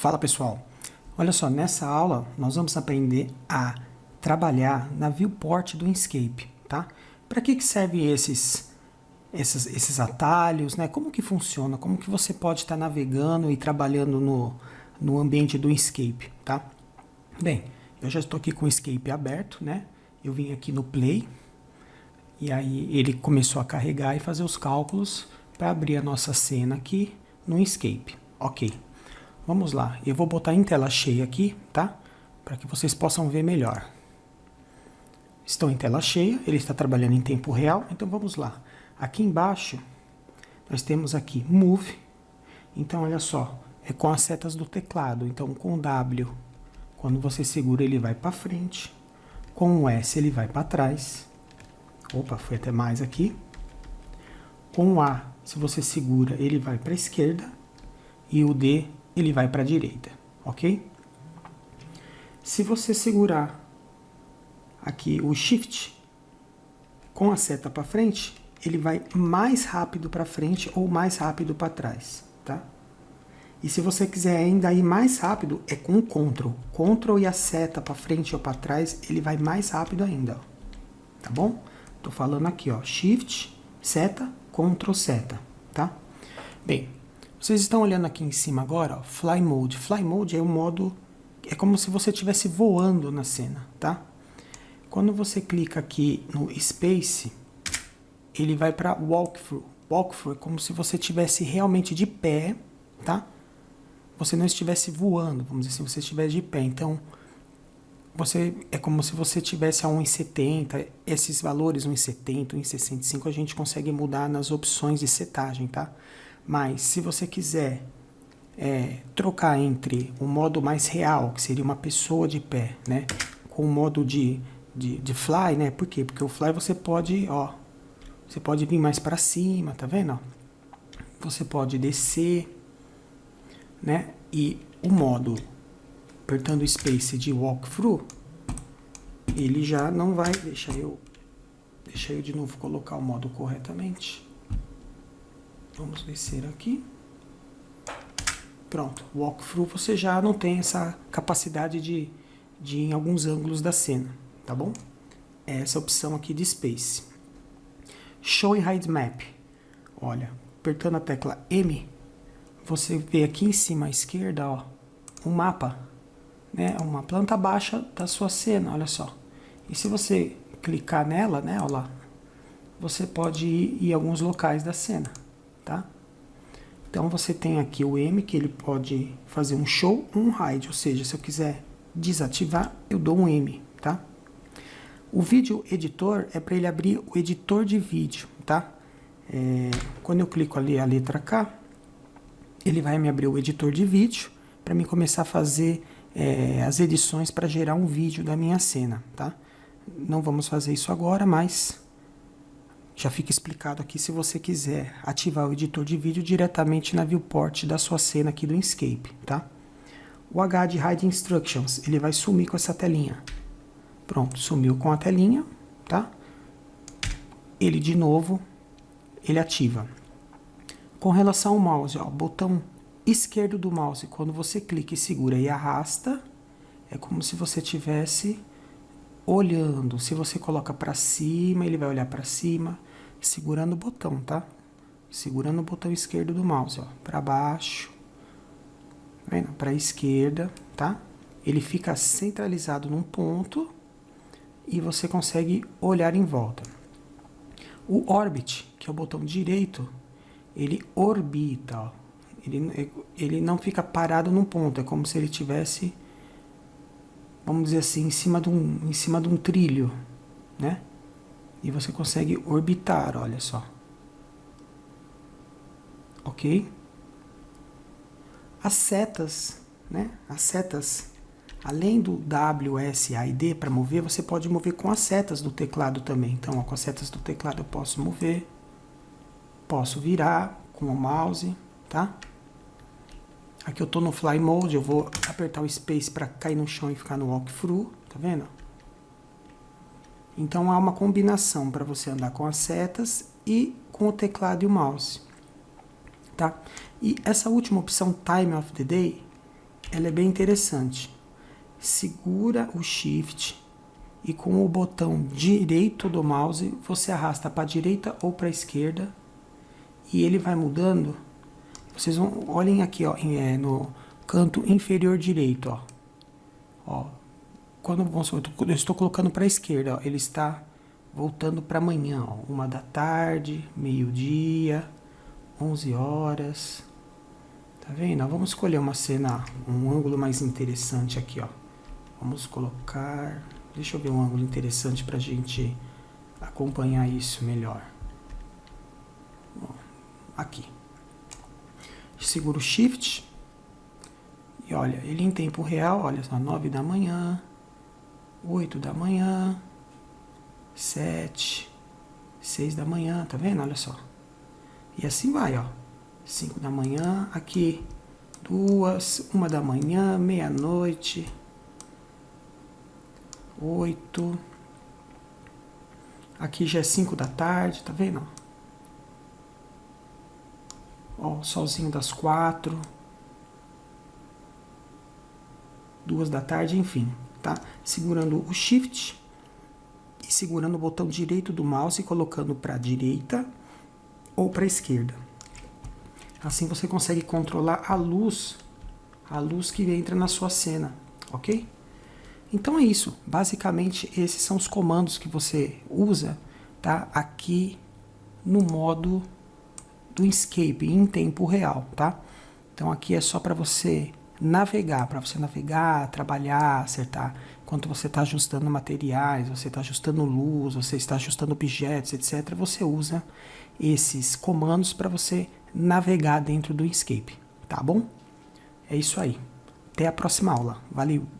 Fala pessoal, olha só, nessa aula nós vamos aprender a trabalhar na viewport do Inkscape, tá? Para que, que serve esses, esses, esses atalhos, né? Como que funciona, como que você pode estar tá navegando e trabalhando no, no ambiente do Inkscape, tá? Bem, eu já estou aqui com o Inkscape aberto, né? Eu vim aqui no Play, e aí ele começou a carregar e fazer os cálculos para abrir a nossa cena aqui no Inkscape. Ok. Vamos lá, eu vou botar em tela cheia aqui, tá? Para que vocês possam ver melhor. Estão em tela cheia, ele está trabalhando em tempo real, então vamos lá. Aqui embaixo, nós temos aqui Move, então olha só, é com as setas do teclado, então com W, quando você segura ele vai para frente, com o S ele vai para trás, opa, foi até mais aqui, com o A, se você segura ele vai para a esquerda, e o D ele vai para a direita, ok? Se você segurar aqui o Shift com a seta para frente, ele vai mais rápido para frente ou mais rápido para trás, tá? E se você quiser ainda ir mais rápido, é com o Ctrl. Ctrl e a seta para frente ou para trás, ele vai mais rápido ainda, ó. tá bom? Tô falando aqui, ó, Shift, seta, Ctrl, seta, tá? Bem, vocês estão olhando aqui em cima agora, ó, Fly Mode. Fly Mode é o modo, é como se você estivesse voando na cena, tá? Quando você clica aqui no Space, ele vai para Walkthrough. Walkthrough é como se você estivesse realmente de pé, tá? Você não estivesse voando, vamos dizer assim, você estivesse de pé. Então, você é como se você tivesse a 1,70, esses valores 1,70, 1,65 a gente consegue mudar nas opções de setagem, tá? Mas se você quiser é, trocar entre o modo mais real, que seria uma pessoa de pé, né? Com o modo de, de, de fly, né? Por quê? Porque o fly você pode, ó, você pode vir mais para cima, tá vendo? Você pode descer, né? E o modo apertando o space de walkthrough, ele já não vai, deixa eu, deixa eu de novo colocar o modo corretamente. Vamos descer aqui. Pronto, walkthrough você já não tem essa capacidade de, de ir em alguns ângulos da cena, tá bom? É essa opção aqui de Space. Show and Hide Map. Olha, apertando a tecla M, você vê aqui em cima à esquerda, ó, um mapa, né? Uma planta baixa da sua cena, olha só. E se você clicar nela, né, olha lá, você pode ir em alguns locais da cena tá? Então você tem aqui o M, que ele pode fazer um show um hide, ou seja, se eu quiser desativar, eu dou um M, tá? O vídeo editor é para ele abrir o editor de vídeo, tá? É, quando eu clico ali a letra K, ele vai me abrir o editor de vídeo para mim começar a fazer é, as edições para gerar um vídeo da minha cena, tá? Não vamos fazer isso agora, mas já fica explicado aqui se você quiser ativar o editor de vídeo diretamente na viewport da sua cena aqui do Inkscape, tá? O H de Hide Instructions, ele vai sumir com essa telinha. Pronto, sumiu com a telinha, tá? Ele de novo, ele ativa. Com relação ao mouse, ó, botão esquerdo do mouse, quando você clica e segura e arrasta, é como se você tivesse olhando. Se você coloca para cima, ele vai olhar para cima segurando o botão, tá? Segurando o botão esquerdo do mouse, ó, para baixo, tá para esquerda, tá? Ele fica centralizado num ponto e você consegue olhar em volta. O Orbit, que é o botão direito, ele orbita, ó. Ele, ele não fica parado num ponto, é como se ele tivesse, vamos dizer assim, em cima de um, em cima de um trilho, né? e você consegue orbitar, olha só. Ok? As setas, né? As setas, além do W, S, A e D para mover, você pode mover com as setas do teclado também. Então, ó, com as setas do teclado eu posso mover, posso virar com o mouse, tá? Aqui eu estou no Fly Mode, eu vou apertar o Space para cair no chão e ficar no Walkthrough, tá vendo? Então há uma combinação para você andar com as setas e com o teclado e o mouse. Tá? E essa última opção, Time of the Day, ela é bem interessante. Segura o Shift e com o botão direito do mouse você arrasta para a direita ou para a esquerda e ele vai mudando. Vocês vão, olhem aqui ó, é, no canto inferior direito. Ó. Ó, quando eu estou colocando para a esquerda, ó, ele está voltando para amanhã, ó, uma da tarde, meio-dia, 11 horas. Tá vendo? Vamos escolher uma cena, um ângulo mais interessante aqui, ó. Vamos colocar... Deixa eu ver um ângulo interessante para a gente acompanhar isso melhor. Aqui. Segura o Shift. E olha, ele em tempo real, olha só, 9 da manhã, 8 da manhã, 7, 6 da manhã, tá vendo? Olha só. E assim vai, ó. 5 da manhã, aqui duas, uma da manhã, meia-noite, oito. Aqui já é 5 da tarde, tá vendo? Ó, solzinho das quatro. Duas da tarde, enfim, tá? Segurando o Shift e segurando o botão direito do mouse e colocando para a direita ou para a esquerda. Assim você consegue controlar a luz, a luz que entra na sua cena, ok? Então é isso. Basicamente, esses são os comandos que você usa tá? aqui no modo do Inkscape em tempo real. Tá? Então aqui é só para você navegar, para você navegar, trabalhar, acertar. Enquanto você está ajustando materiais, você está ajustando luz, você está ajustando objetos, etc. Você usa esses comandos para você navegar dentro do Inkscape. Tá bom? É isso aí. Até a próxima aula. Valeu!